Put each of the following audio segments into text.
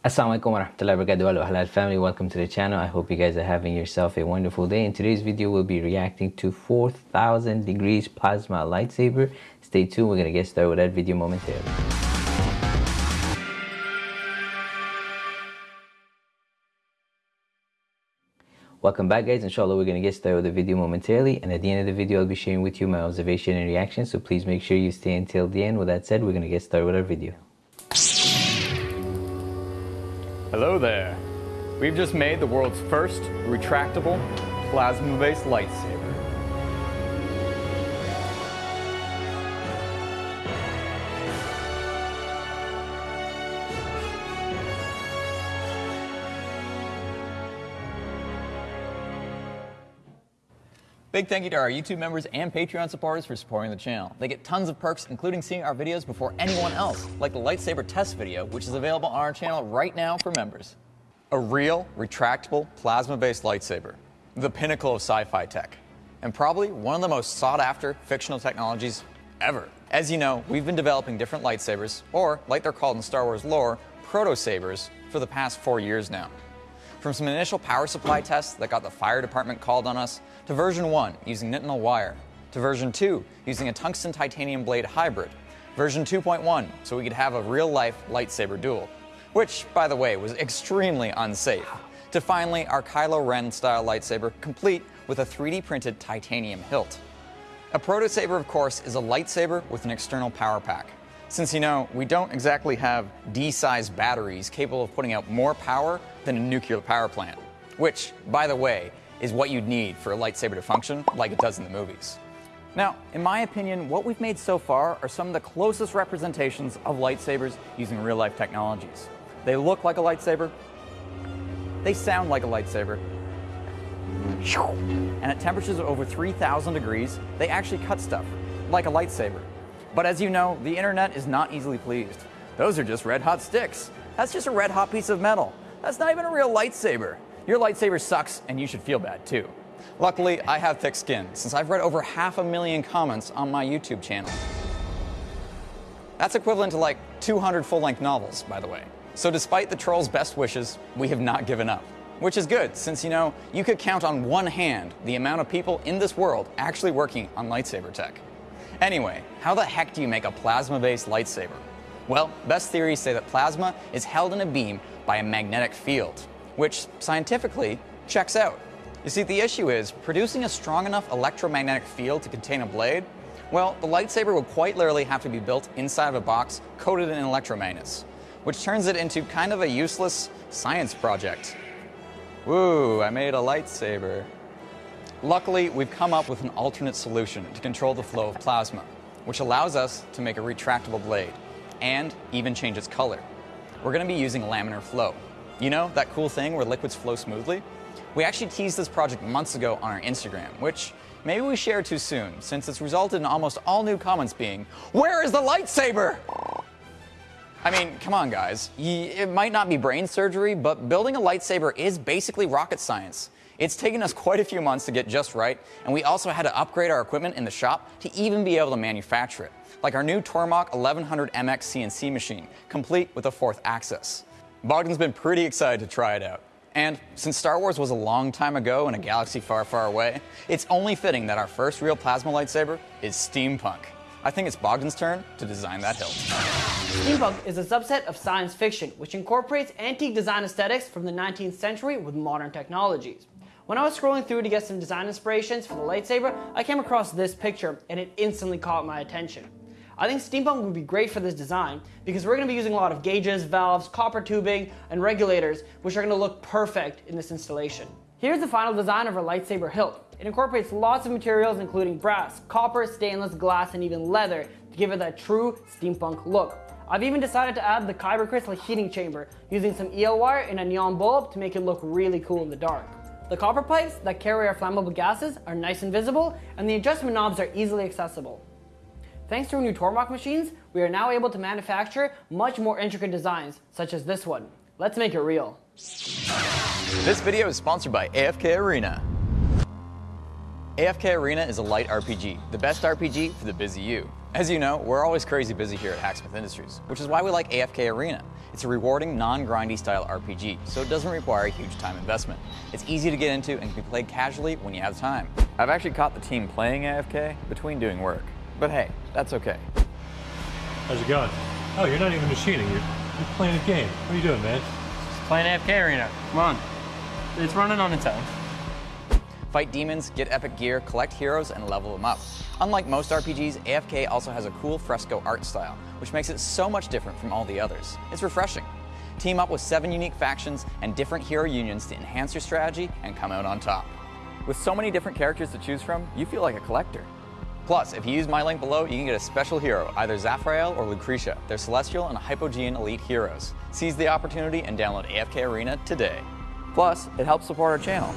Assalamualaikum warahmatullahi wabarakatuh. Hello halal family. Welcome to the channel. I hope you guys are having yourself a wonderful day. In today's video we'll be reacting to 4000 degrees plasma lightsaber. Stay tuned. We're gonna get started with that video momentarily. Welcome back guys, inshallah we're to get started with the video momentarily. And at the end of the video I'll be sharing with you my observation and reaction. So please make sure you stay until the end. With that said, we're to get started with our video. Hello there. We've just made the world's first retractable plasma-based lightsaber. Big thank you to our YouTube members and Patreon supporters for supporting the channel. They get tons of perks, including seeing our videos before anyone else, like the lightsaber test video, which is available on our channel right now for members. A real, retractable, plasma-based lightsaber. The pinnacle of sci-fi tech. And probably one of the most sought-after fictional technologies ever. As you know, we've been developing different lightsabers, or like they're called in Star Wars lore, proto-sabers, for the past four years now. From some initial power supply tests that got the fire department called on us, to version 1 using nitinol wire, to version 2 using a tungsten titanium blade hybrid, version 2.1 so we could have a real-life lightsaber duel, which, by the way, was extremely unsafe, to finally our Kylo Ren style lightsaber complete with a 3D printed titanium hilt. A proto-saber, of course, is a lightsaber with an external power pack. Since you know, we don't exactly have D-sized batteries capable of putting out more power than a nuclear power plant. Which, by the way, is what you'd need for a lightsaber to function like it does in the movies. Now, in my opinion, what we've made so far are some of the closest representations of lightsabers using real-life technologies. They look like a lightsaber, they sound like a lightsaber, and at temperatures of over 3,000 degrees, they actually cut stuff, like a lightsaber. But as you know, the internet is not easily pleased. Those are just red hot sticks. That's just a red hot piece of metal. That's not even a real lightsaber. Your lightsaber sucks and you should feel bad too. Luckily, I have thick skin since I've read over half a million comments on my YouTube channel. That's equivalent to like 200 full-length novels, by the way. So despite the trolls' best wishes, we have not given up. Which is good, since you know, you could count on one hand the amount of people in this world actually working on lightsaber tech. Anyway, how the heck do you make a plasma-based lightsaber? Well, best theories say that plasma is held in a beam by a magnetic field, which scientifically checks out. You see, the issue is producing a strong enough electromagnetic field to contain a blade. Well, the lightsaber would quite literally have to be built inside of a box coated in electromagnets, which turns it into kind of a useless science project. Woo, I made a lightsaber. Luckily, we've come up with an alternate solution to control the flow of plasma, which allows us to make a retractable blade and even change its color. We're going to be using laminar flow. You know, that cool thing where liquids flow smoothly? We actually teased this project months ago on our Instagram, which maybe we shared too soon, since it's resulted in almost all new comments being, Where is the lightsaber? I mean, come on guys, it might not be brain surgery, but building a lightsaber is basically rocket science. It's taken us quite a few months to get just right, and we also had to upgrade our equipment in the shop to even be able to manufacture it, like our new Tormach 1100 MX CNC machine, complete with a fourth axis. Bogdan's been pretty excited to try it out. And since Star Wars was a long time ago in a galaxy far, far away, it's only fitting that our first real plasma lightsaber is steampunk. I think it's Bogdan's turn to design that hilt. Steampunk is a subset of science fiction, which incorporates antique design aesthetics from the 19th century with modern technologies. When I was scrolling through to get some design inspirations for the lightsaber, I came across this picture and it instantly caught my attention. I think steampunk would be great for this design because we're going to be using a lot of gauges, valves, copper tubing, and regulators, which are going to look perfect in this installation. Here's the final design of our lightsaber hilt. It incorporates lots of materials including brass, copper, stainless, glass, and even leather to give it that true steampunk look. I've even decided to add the kyber crystal heating chamber using some EL wire and a neon bulb to make it look really cool in the dark. The copper pipes that carry our flammable gases are nice and visible, and the adjustment knobs are easily accessible. Thanks to our new Tormach machines, we are now able to manufacture much more intricate designs, such as this one. Let's make it real. This video is sponsored by AFK Arena. AFK Arena is a light RPG, the best RPG for the busy you. As you know, we're always crazy busy here at Hacksmith Industries, which is why we like AFK Arena. It's It's a rewarding, non-grindy style RPG, so it doesn't require a huge time investment. It's easy to get into and can be played casually when you have time. I've actually caught the team playing AFK between doing work. But hey, that's okay. How's it going? Oh, you're not even machining. You're, you're playing a game. What are you doing, man? Just Playing AFK Arena. Come on. It's running on its own. Fight demons, get epic gear, collect heroes, and level them up. Unlike most RPGs, AFK also has a cool fresco art style, which makes it so much different from all the others. It's refreshing. Team up with seven unique factions and different hero unions to enhance your strategy and come out on top. With so many different characters to choose from, you feel like a collector. Plus, if you use my link below, you can get a special hero, either Zaphrael or Lucretia. They're Celestial and Hypogean elite heroes. Seize the opportunity and download AFK Arena today. Plus, it helps support our channel.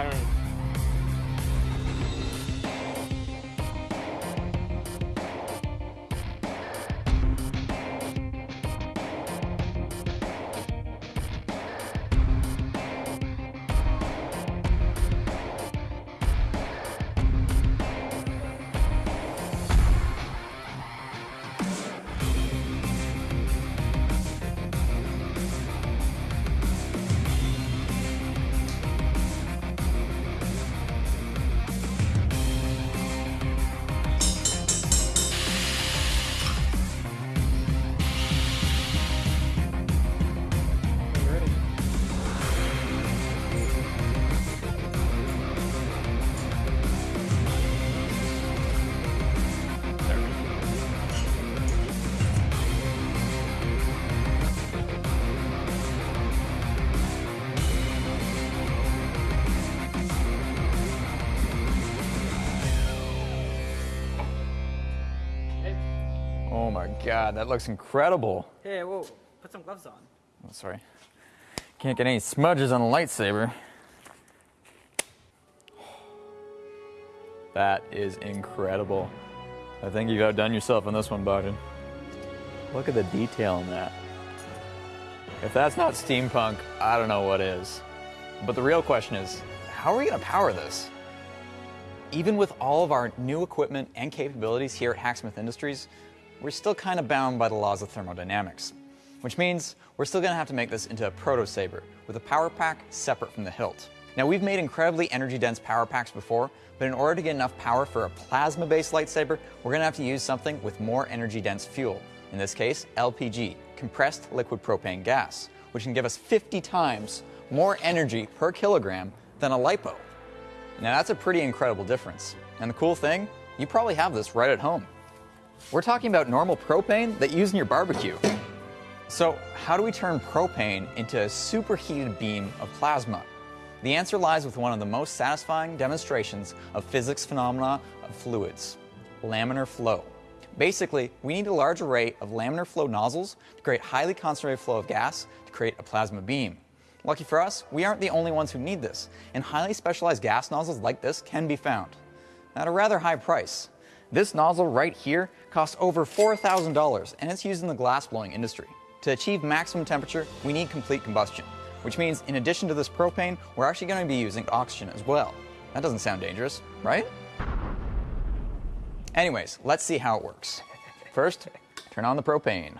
Oh my god, that looks incredible. Hey, whoa, put some gloves on. Oh, sorry. Can't get any smudges on a lightsaber. That is incredible. I think you've outdone yourself on this one, Bogdan. Look at the detail in that. If that's not steampunk, I don't know what is. But the real question is, how are we going to power this? Even with all of our new equipment and capabilities here at Hacksmith Industries, we're still kind of bound by the laws of thermodynamics. Which means we're still going to have to make this into a proto saber with a power pack separate from the hilt. Now we've made incredibly energy dense power packs before, but in order to get enough power for a plasma based lightsaber, we're going to have to use something with more energy dense fuel. In this case, LPG, compressed liquid propane gas, which can give us 50 times more energy per kilogram than a LiPo. Now that's a pretty incredible difference. And the cool thing, you probably have this right at home. We're talking about normal propane that you use in your barbecue. So how do we turn propane into a superheated beam of plasma? The answer lies with one of the most satisfying demonstrations of physics phenomena of fluids, laminar flow. Basically, we need a large array of laminar flow nozzles to create highly concentrated flow of gas to create a plasma beam. Lucky for us, we aren't the only ones who need this, and highly specialized gas nozzles like this can be found. At a rather high price. This nozzle right here costs over $4,000 and it's used in the glassblowing industry. To achieve maximum temperature, we need complete combustion, which means in addition to this propane, we're actually going to be using oxygen as well. That doesn't sound dangerous, right? Anyways, let's see how it works. First, turn on the propane.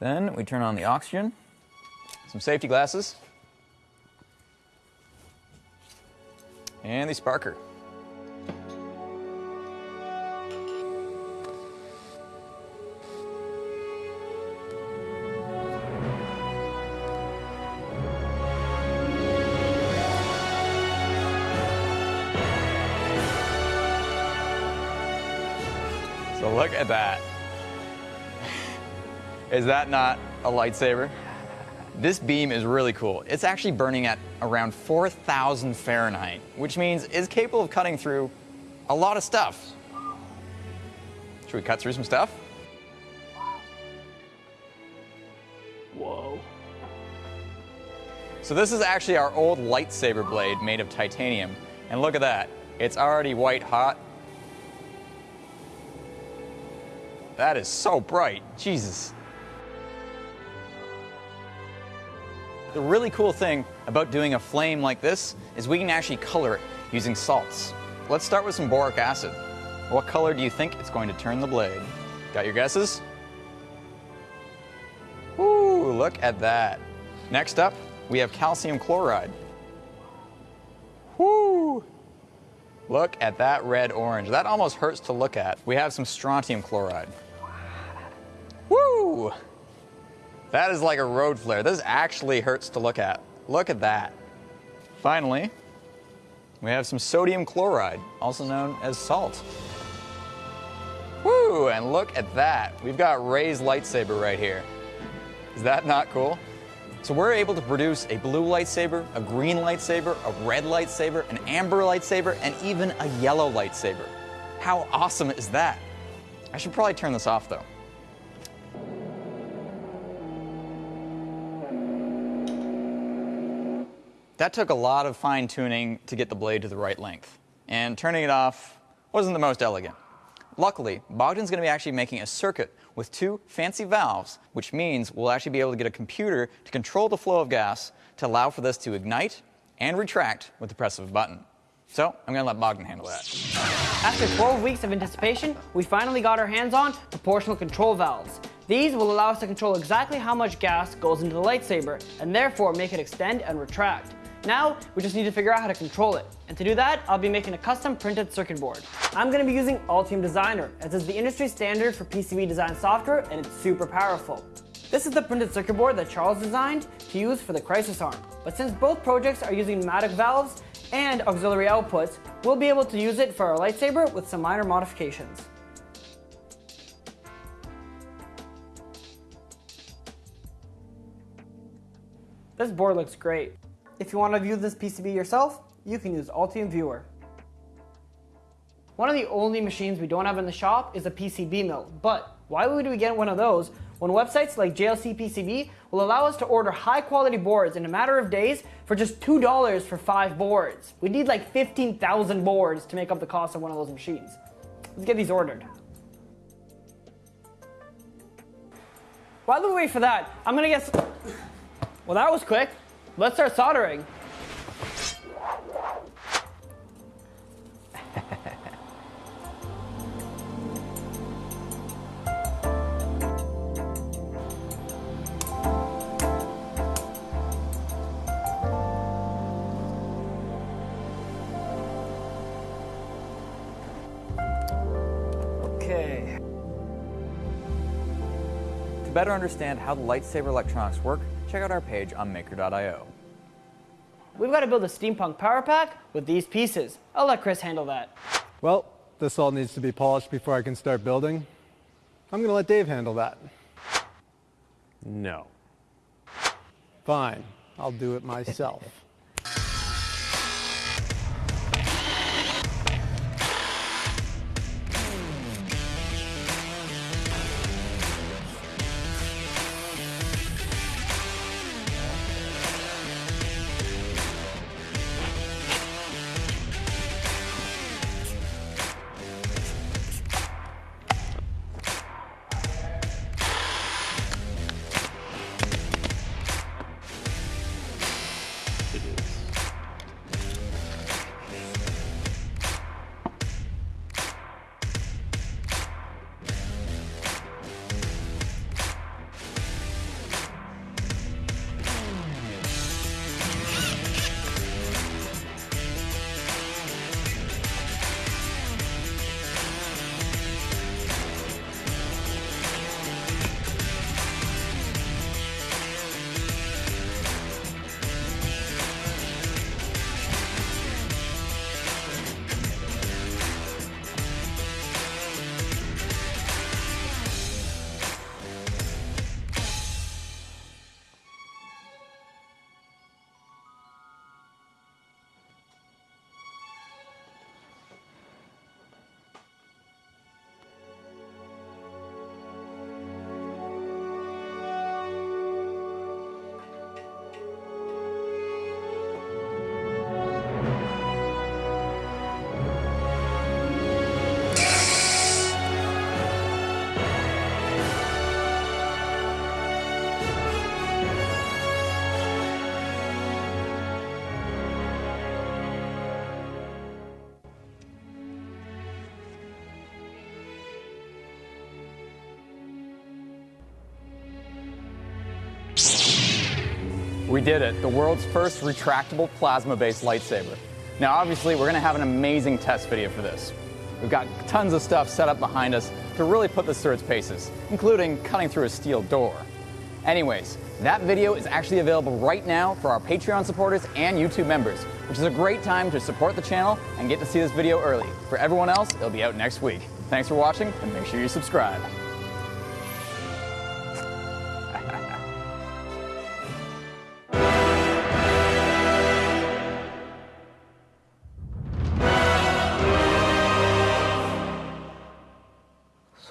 Then we turn on the oxygen, some safety glasses, and the sparker. Look at that. Is that not a lightsaber? This beam is really cool. It's actually burning at around 4,000 Fahrenheit, which means it's capable of cutting through a lot of stuff. Should we cut through some stuff? Whoa. So this is actually our old lightsaber blade made of titanium. And look at that. It's already white hot. That is so bright. Jesus. The really cool thing about doing a flame like this is we can actually color it using salts. Let's start with some boric acid. What color do you think it's going to turn the blade? Got your guesses? Ooh, look at that. Next up, we have calcium chloride. Whoo! Look at that red orange. That almost hurts to look at. We have some strontium chloride. Woo! That is like a road flare. This actually hurts to look at. Look at that. Finally, we have some sodium chloride, also known as salt. Woo! And look at that. We've got Rey's lightsaber right here. Is that not cool? So we're able to produce a blue lightsaber, a green lightsaber, a red lightsaber, an amber lightsaber, and even a yellow lightsaber. How awesome is that? I should probably turn this off though. That took a lot of fine tuning to get the blade to the right length, and turning it off wasn't the most elegant. Luckily, Bogdan's going to be actually making a circuit with two fancy valves, which means we'll actually be able to get a computer to control the flow of gas to allow for this to ignite and retract with the press of a button. So I'm going to let Bogdan handle that. After 12 weeks of anticipation, we finally got our hands on proportional control valves. These will allow us to control exactly how much gas goes into the lightsaber, and therefore make it extend and retract. Now, we just need to figure out how to control it. And to do that, I'll be making a custom printed circuit board. I'm gonna be using Altium Designer, as it's the industry standard for PCB design software, and it's super powerful. This is the printed circuit board that Charles designed to use for the Crisis Arm. But since both projects are using pneumatic valves and auxiliary outputs, we'll be able to use it for our lightsaber with some minor modifications. This board looks great. If you want to view this PCB yourself, you can use Altium Viewer. One of the only machines we don't have in the shop is a PCB mill, but why would we get one of those when websites like JLC PCB will allow us to order high quality boards in a matter of days for just $2 for five boards? We need like 15,000 boards to make up the cost of one of those machines. Let's get these ordered. While we wait for that, I'm gonna get Well, that was quick. Let's start soldering. Okay. To better understand how the lightsaber electronics work, check out our page on maker.io. We've got to build a steampunk power pack with these pieces. I'll let Chris handle that. Well, this all needs to be polished before I can start building. I'm going to let Dave handle that. No. Fine, I'll do it myself. We did it, the world's first retractable plasma-based lightsaber. Now obviously we're gonna have an amazing test video for this. We've got tons of stuff set up behind us to really put this through its paces, including cutting through a steel door. Anyways, that video is actually available right now for our Patreon supporters and YouTube members, which is a great time to support the channel and get to see this video early. For everyone else, it'll be out next week. Thanks for watching and make sure you subscribe.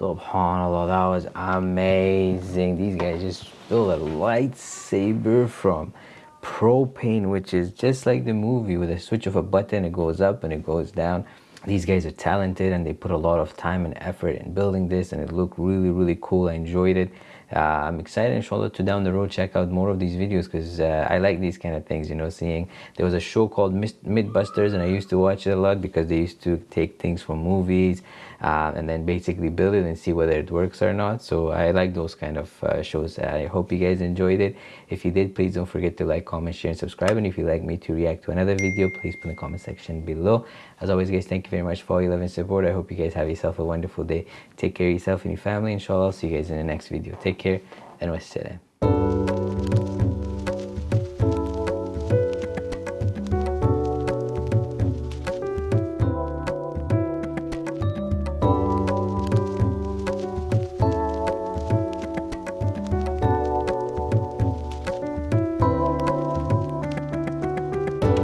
Subhanallah, that was amazing. These guys just built a lightsaber from propane, which is just like the movie with a switch of a button, it goes up and it goes down. These guys are talented and they put a lot of time and effort in building this and it looked really, really cool. I enjoyed it. Uh, I'm excited, inshallah, to down the road check out more of these videos because uh, I like these kind of things, you know, seeing there was a show called Mythbusters and I used to watch it a lot because they used to take things from movies uh, and then basically build it and see whether it works or not. So I like those kind of uh, shows. I hope you guys enjoyed it. If you did, please don't forget to like, comment, share, and subscribe. And if you'd like me to react to another video, please put in the comment section below. As always, guys, thank you very much for all your love and support. I hope you guys have yourself a wonderful day. Take care of yourself and your family. Inshallah, I'll see you guys in the next video. Take care and wassalam.